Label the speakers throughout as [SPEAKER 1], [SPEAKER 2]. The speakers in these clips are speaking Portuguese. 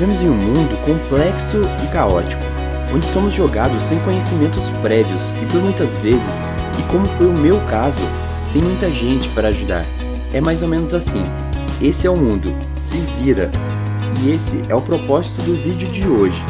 [SPEAKER 1] Vivemos em um mundo complexo e caótico, onde somos jogados sem conhecimentos prévios e por muitas vezes, e como foi o meu caso, sem muita gente para ajudar. É mais ou menos assim. Esse é o mundo, se vira. E esse é o propósito do vídeo de hoje.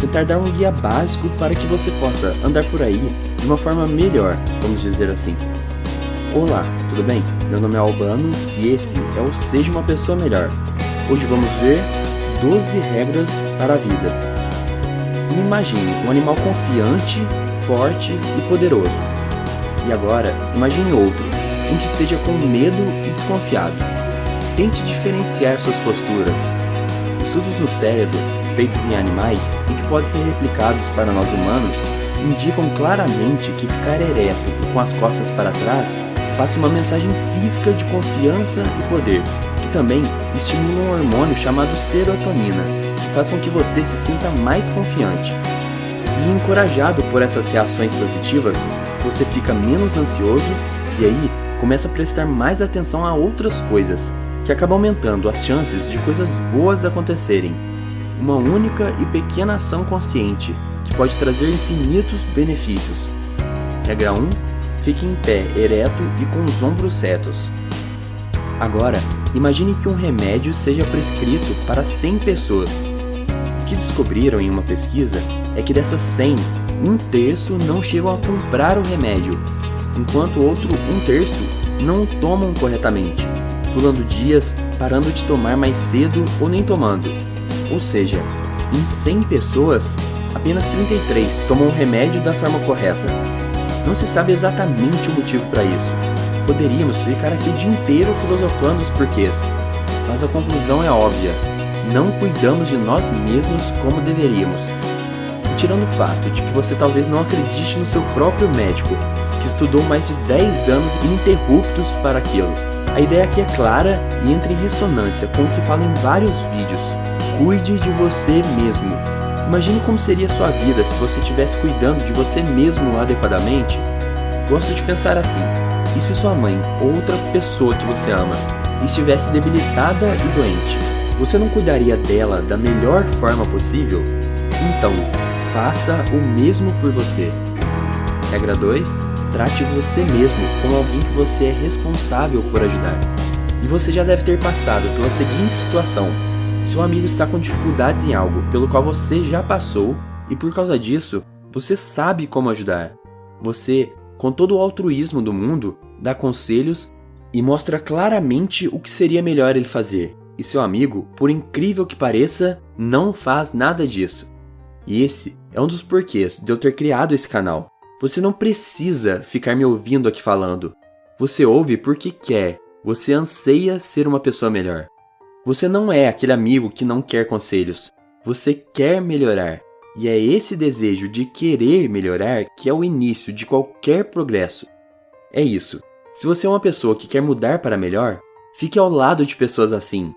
[SPEAKER 1] Tentar dar um guia básico para que você possa andar por aí de uma forma melhor, vamos dizer assim. Olá, tudo bem? Meu nome é Albano e esse é o Seja Uma Pessoa Melhor. Hoje vamos ver 12 regras para a vida. Imagine um animal confiante, forte e poderoso. E agora, imagine outro, um que esteja com medo e desconfiado. Tente diferenciar suas posturas. Estudos no cérebro, feitos em animais e que podem ser replicados para nós humanos, indicam claramente que ficar ereto e com as costas para trás passa uma mensagem física de confiança e poder, também estimula um hormônio chamado serotonina, que faz com que você se sinta mais confiante. E encorajado por essas reações positivas, você fica menos ansioso e aí começa a prestar mais atenção a outras coisas, que acaba aumentando as chances de coisas boas acontecerem. Uma única e pequena ação consciente, que pode trazer infinitos benefícios. Regra 1 Fique em pé, ereto e com os ombros retos. Agora, imagine que um remédio seja prescrito para 100 pessoas. O que descobriram em uma pesquisa é que dessas 100, um terço não chegam a comprar o remédio, enquanto outro um terço não o tomam corretamente, pulando dias, parando de tomar mais cedo ou nem tomando. Ou seja, em 100 pessoas, apenas 33 tomam o remédio da forma correta. Não se sabe exatamente o motivo para isso. Poderíamos ficar aqui o dia inteiro filosofando os porquês, mas a conclusão é óbvia. Não cuidamos de nós mesmos como deveríamos. Tirando o fato de que você talvez não acredite no seu próprio médico, que estudou mais de 10 anos ininterruptos para aquilo. A ideia aqui é clara e entra em ressonância com o que fala em vários vídeos. Cuide de você mesmo. Imagine como seria sua vida se você estivesse cuidando de você mesmo adequadamente. Gosto de pensar assim, e se sua mãe ou outra pessoa que você ama estivesse debilitada e doente, você não cuidaria dela da melhor forma possível? Então, faça o mesmo por você. Regra 2. Trate você mesmo como alguém que você é responsável por ajudar. E você já deve ter passado pela seguinte situação seu amigo está com dificuldades em algo pelo qual você já passou e por causa disso, você sabe como ajudar. Você, com todo o altruísmo do mundo, dá conselhos e mostra claramente o que seria melhor ele fazer. E seu amigo, por incrível que pareça, não faz nada disso. E esse é um dos porquês de eu ter criado esse canal. Você não precisa ficar me ouvindo aqui falando. Você ouve porque quer. Você anseia ser uma pessoa melhor. Você não é aquele amigo que não quer conselhos. Você quer melhorar. E é esse desejo de querer melhorar que é o início de qualquer progresso. É isso. Se você é uma pessoa que quer mudar para melhor, fique ao lado de pessoas assim.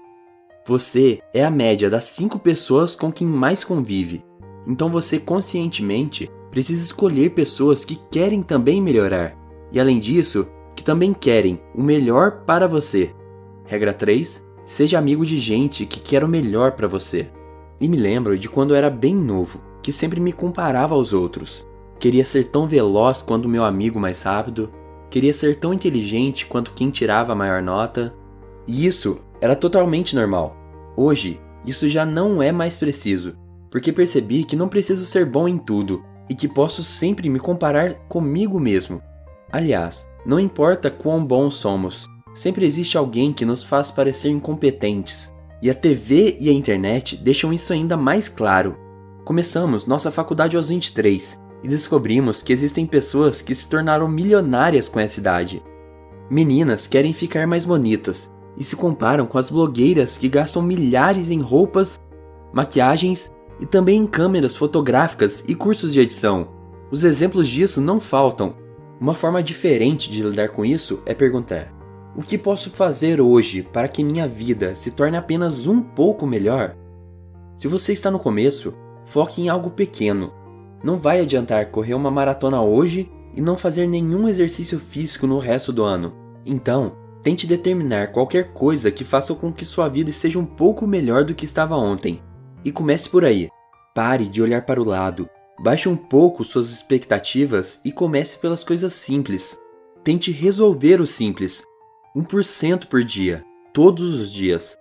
[SPEAKER 1] Você é a média das 5 pessoas com quem mais convive. Então você conscientemente precisa escolher pessoas que querem também melhorar. E além disso, que também querem o melhor para você. Regra 3. Seja amigo de gente que quer o melhor para você. E me lembro de quando eu era bem novo, que sempre me comparava aos outros. Queria ser tão veloz quanto meu amigo mais rápido, queria ser tão inteligente quanto quem tirava a maior nota. E isso era totalmente normal. Hoje, isso já não é mais preciso, porque percebi que não preciso ser bom em tudo e que posso sempre me comparar comigo mesmo. Aliás, não importa quão bons somos, Sempre existe alguém que nos faz parecer incompetentes, e a TV e a internet deixam isso ainda mais claro. Começamos nossa faculdade aos 23 e descobrimos que existem pessoas que se tornaram milionárias com essa idade. Meninas querem ficar mais bonitas e se comparam com as blogueiras que gastam milhares em roupas, maquiagens e também em câmeras fotográficas e cursos de edição. Os exemplos disso não faltam. Uma forma diferente de lidar com isso é perguntar: o que posso fazer hoje para que minha vida se torne apenas um pouco melhor? Se você está no começo, foque em algo pequeno. Não vai adiantar correr uma maratona hoje e não fazer nenhum exercício físico no resto do ano. Então, tente determinar qualquer coisa que faça com que sua vida esteja um pouco melhor do que estava ontem. E comece por aí. Pare de olhar para o lado. Baixe um pouco suas expectativas e comece pelas coisas simples. Tente resolver o simples. 1% por dia, todos os dias.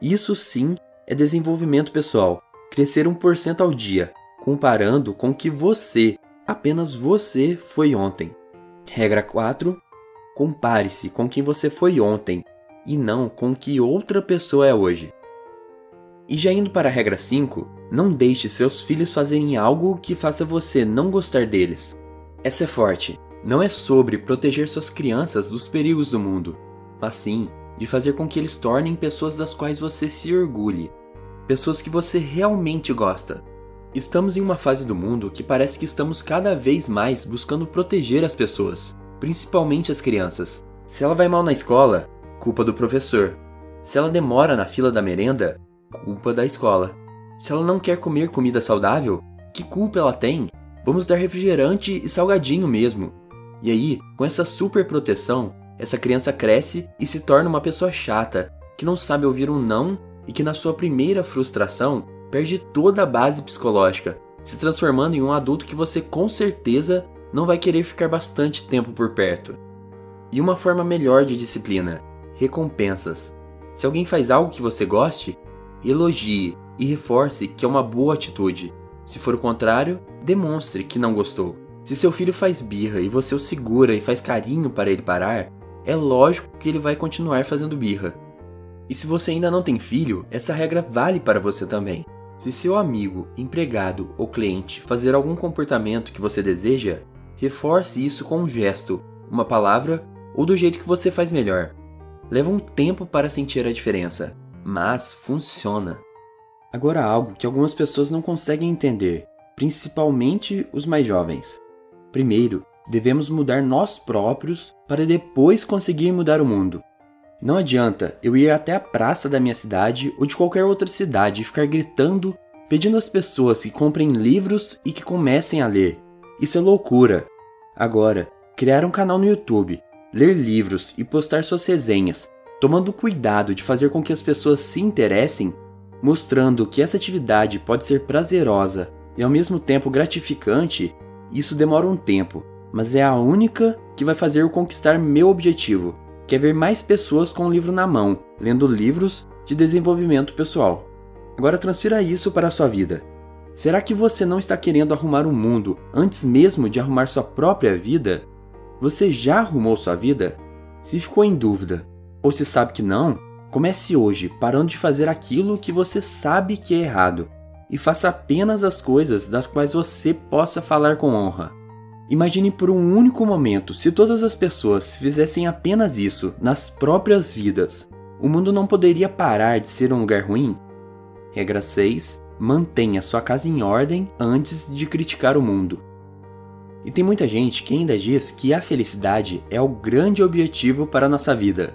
[SPEAKER 1] Isso sim é desenvolvimento pessoal. Crescer 1% ao dia, comparando com que você, apenas você, foi ontem. Regra 4. Compare-se com quem você foi ontem e não com que outra pessoa é hoje. E já indo para a regra 5, não deixe seus filhos fazerem algo que faça você não gostar deles. Essa é forte. Não é sobre proteger suas crianças dos perigos do mundo, mas sim de fazer com que eles tornem pessoas das quais você se orgulhe, pessoas que você realmente gosta. Estamos em uma fase do mundo que parece que estamos cada vez mais buscando proteger as pessoas, principalmente as crianças. Se ela vai mal na escola, culpa do professor. Se ela demora na fila da merenda, culpa da escola. Se ela não quer comer comida saudável, que culpa ela tem? Vamos dar refrigerante e salgadinho mesmo. E aí, com essa super proteção, essa criança cresce e se torna uma pessoa chata, que não sabe ouvir um não e que na sua primeira frustração perde toda a base psicológica, se transformando em um adulto que você com certeza não vai querer ficar bastante tempo por perto. E uma forma melhor de disciplina: recompensas. Se alguém faz algo que você goste, elogie e reforce que é uma boa atitude. Se for o contrário, demonstre que não gostou. Se seu filho faz birra e você o segura e faz carinho para ele parar, é lógico que ele vai continuar fazendo birra. E se você ainda não tem filho, essa regra vale para você também. Se seu amigo, empregado ou cliente fazer algum comportamento que você deseja, reforce isso com um gesto, uma palavra ou do jeito que você faz melhor. Leva um tempo para sentir a diferença, mas funciona. Agora algo que algumas pessoas não conseguem entender, principalmente os mais jovens. Primeiro, devemos mudar nós próprios para depois conseguir mudar o mundo. Não adianta eu ir até a praça da minha cidade ou de qualquer outra cidade e ficar gritando, pedindo às pessoas que comprem livros e que comecem a ler. Isso é loucura. Agora, criar um canal no YouTube, ler livros e postar suas resenhas tomando cuidado de fazer com que as pessoas se interessem, mostrando que essa atividade pode ser prazerosa e ao mesmo tempo gratificante, isso demora um tempo, mas é a única que vai fazer eu conquistar meu objetivo, que é ver mais pessoas com o livro na mão, lendo livros de desenvolvimento pessoal. Agora transfira isso para a sua vida. Será que você não está querendo arrumar o mundo antes mesmo de arrumar sua própria vida? Você já arrumou sua vida? Se ficou em dúvida, ou se sabe que não, comece hoje parando de fazer aquilo que você sabe que é errado e faça apenas as coisas das quais você possa falar com honra. Imagine por um único momento se todas as pessoas fizessem apenas isso nas próprias vidas. O mundo não poderia parar de ser um lugar ruim? Regra 6. Mantenha sua casa em ordem antes de criticar o mundo. E tem muita gente que ainda diz que a felicidade é o grande objetivo para a nossa vida.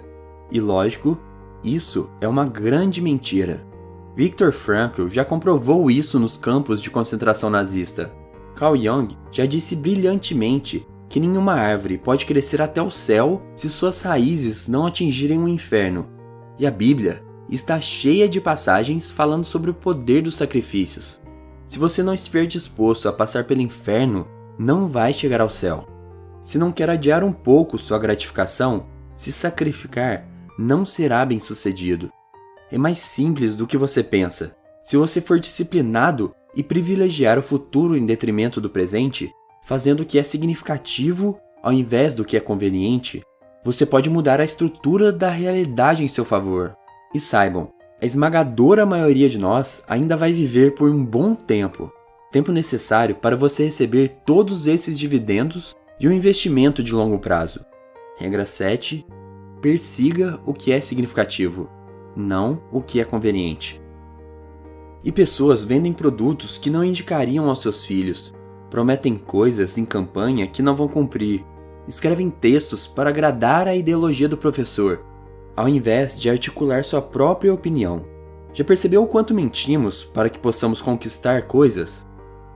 [SPEAKER 1] E lógico, isso é uma grande mentira. Viktor Frankl já comprovou isso nos campos de concentração nazista. Carl Jung já disse brilhantemente que nenhuma árvore pode crescer até o céu se suas raízes não atingirem o inferno. E a Bíblia está cheia de passagens falando sobre o poder dos sacrifícios. Se você não estiver disposto a passar pelo inferno, não vai chegar ao céu. Se não quer adiar um pouco sua gratificação, se sacrificar não será bem sucedido. É mais simples do que você pensa. Se você for disciplinado e privilegiar o futuro em detrimento do presente, fazendo o que é significativo ao invés do que é conveniente, você pode mudar a estrutura da realidade em seu favor. E saibam, a esmagadora maioria de nós ainda vai viver por um bom tempo tempo necessário para você receber todos esses dividendos de um investimento de longo prazo. Regra 7 persiga o que é significativo, não o que é conveniente. E pessoas vendem produtos que não indicariam aos seus filhos, prometem coisas em campanha que não vão cumprir, escrevem textos para agradar a ideologia do professor, ao invés de articular sua própria opinião. Já percebeu o quanto mentimos para que possamos conquistar coisas?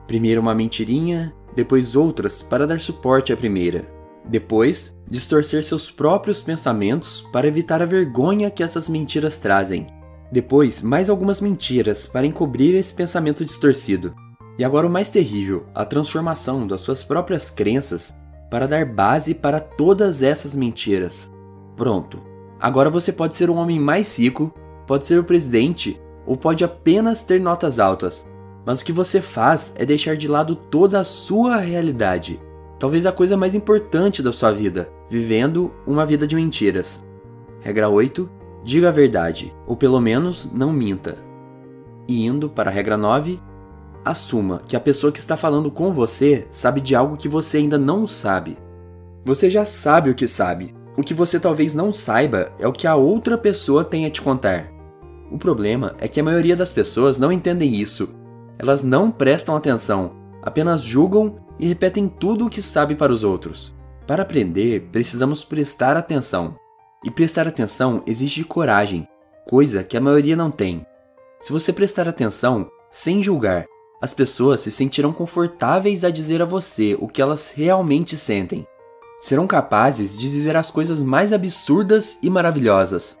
[SPEAKER 1] Primeiro uma mentirinha, depois outras para dar suporte à primeira. Depois, distorcer seus próprios pensamentos para evitar a vergonha que essas mentiras trazem. Depois, mais algumas mentiras para encobrir esse pensamento distorcido. E agora o mais terrível, a transformação das suas próprias crenças para dar base para todas essas mentiras. Pronto. Agora você pode ser um homem mais rico, pode ser o presidente ou pode apenas ter notas altas. Mas o que você faz é deixar de lado toda a sua realidade. Talvez a coisa mais importante da sua vida, vivendo uma vida de mentiras. Regra 8 Diga a verdade, ou pelo menos não minta. E indo para a regra 9, assuma que a pessoa que está falando com você sabe de algo que você ainda não sabe. Você já sabe o que sabe. O que você talvez não saiba é o que a outra pessoa tem a te contar. O problema é que a maioria das pessoas não entendem isso. Elas não prestam atenção, apenas julgam e repetem tudo o que sabe para os outros. Para aprender, precisamos prestar atenção. E prestar atenção exige coragem, coisa que a maioria não tem. Se você prestar atenção, sem julgar, as pessoas se sentirão confortáveis a dizer a você o que elas realmente sentem. Serão capazes de dizer as coisas mais absurdas e maravilhosas.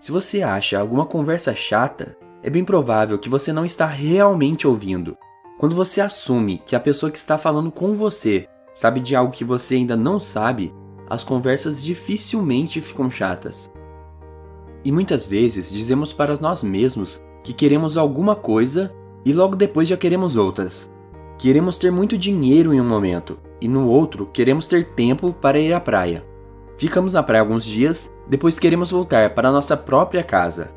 [SPEAKER 1] Se você acha alguma conversa chata, é bem provável que você não está realmente ouvindo. Quando você assume que a pessoa que está falando com você sabe de algo que você ainda não sabe, as conversas dificilmente ficam chatas. E muitas vezes dizemos para nós mesmos que queremos alguma coisa e logo depois já queremos outras. Queremos ter muito dinheiro em um momento e no outro queremos ter tempo para ir à praia. Ficamos na praia alguns dias, depois queremos voltar para nossa própria casa.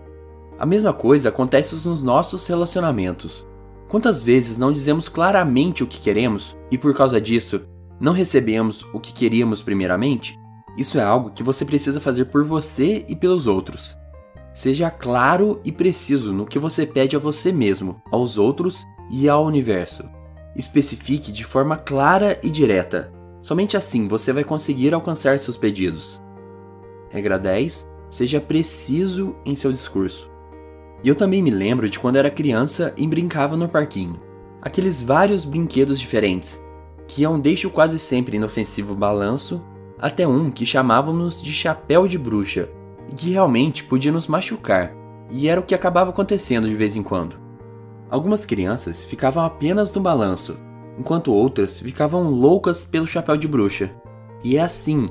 [SPEAKER 1] A mesma coisa acontece nos nossos relacionamentos. Quantas vezes não dizemos claramente o que queremos e por causa disso não recebemos o que queríamos primeiramente? Isso é algo que você precisa fazer por você e pelos outros. Seja claro e preciso no que você pede a você mesmo, aos outros e ao universo. Especifique de forma clara e direta. Somente assim você vai conseguir alcançar seus pedidos. Regra 10. Seja preciso em seu discurso. E eu também me lembro de quando era criança e brincava no parquinho. Aqueles vários brinquedos diferentes, iam desde o quase sempre inofensivo balanço até um que chamávamos de chapéu de bruxa e que realmente podia nos machucar, e era o que acabava acontecendo de vez em quando. Algumas crianças ficavam apenas no balanço, enquanto outras ficavam loucas pelo chapéu de bruxa. E é assim,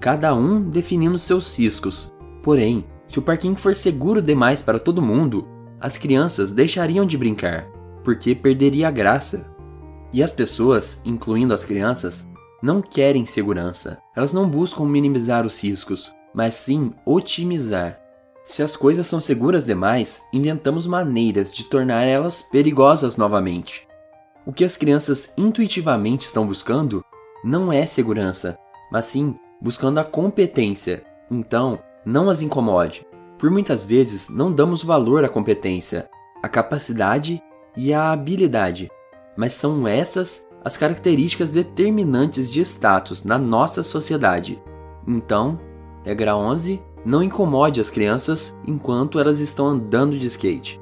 [SPEAKER 1] cada um definindo seus riscos. Porém, se o parquinho for seguro demais para todo mundo, as crianças deixariam de brincar, porque perderia a graça. E as pessoas, incluindo as crianças, não querem segurança. Elas não buscam minimizar os riscos, mas sim otimizar. Se as coisas são seguras demais, inventamos maneiras de tornar elas perigosas novamente. O que as crianças intuitivamente estão buscando não é segurança, mas sim buscando a competência. Então, não as incomode. Por muitas vezes, não damos valor à competência, à capacidade e à habilidade, mas são essas as características determinantes de status na nossa sociedade. Então, regra 11, não incomode as crianças enquanto elas estão andando de skate.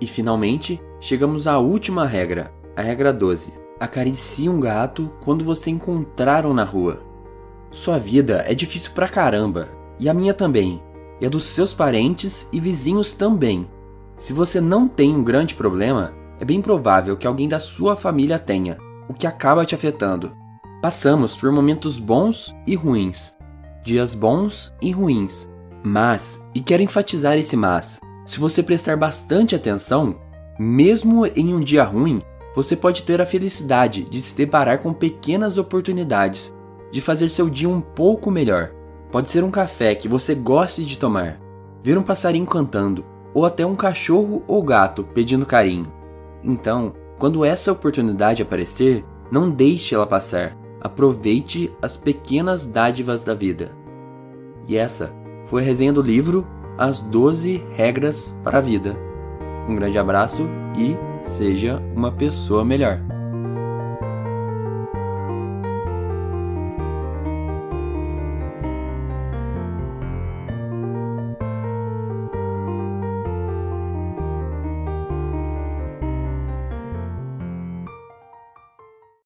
[SPEAKER 1] E finalmente, chegamos à última regra, a regra 12. Acaricie um gato quando você encontrar um na rua. Sua vida é difícil pra caramba, e a minha também, e a dos seus parentes e vizinhos também. Se você não tem um grande problema, é bem provável que alguém da sua família tenha, o que acaba te afetando. Passamos por momentos bons e ruins, dias bons e ruins. Mas, e quero enfatizar esse mas, se você prestar bastante atenção, mesmo em um dia ruim, você pode ter a felicidade de se deparar com pequenas oportunidades, de fazer seu dia um pouco melhor. Pode ser um café que você goste de tomar, ver um passarinho cantando, ou até um cachorro ou gato pedindo carinho. Então, quando essa oportunidade aparecer, não deixe ela passar. Aproveite as pequenas dádivas da vida. E essa foi a resenha do livro As 12 Regras para a Vida. Um grande abraço e seja uma pessoa melhor.